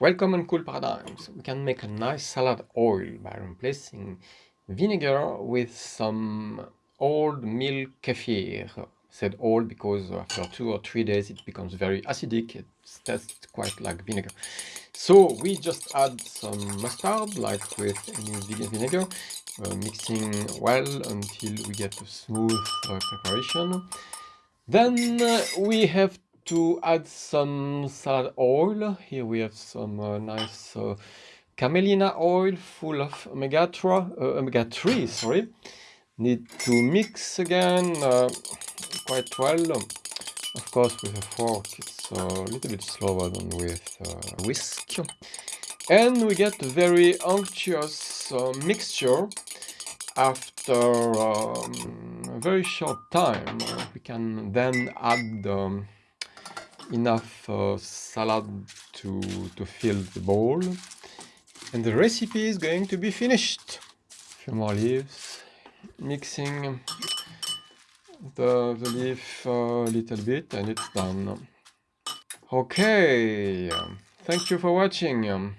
Welcome on Cool Paradigms. We can make a nice salad oil by replacing vinegar with some old milk kefir. Said old because after two or three days it becomes very acidic. It tastes quite like vinegar. So we just add some mustard like with any vinegar, uh, mixing well until we get a smooth uh, preparation. Then uh, we have to add some salad oil. Here we have some uh, nice uh, camelina oil full of omega-3, uh, omega-3, sorry. Need to mix again uh, quite well. Of course, with a fork, it's a little bit slower than with a whisk. And we get a very unctuous uh, mixture after um, a very short time. we can then add um, enough uh, salad to, to fill the bowl. And the recipe is going to be finished. A few more leaves. Mixing the, the leaf a little bit and it's done. Okay, thank you for watching.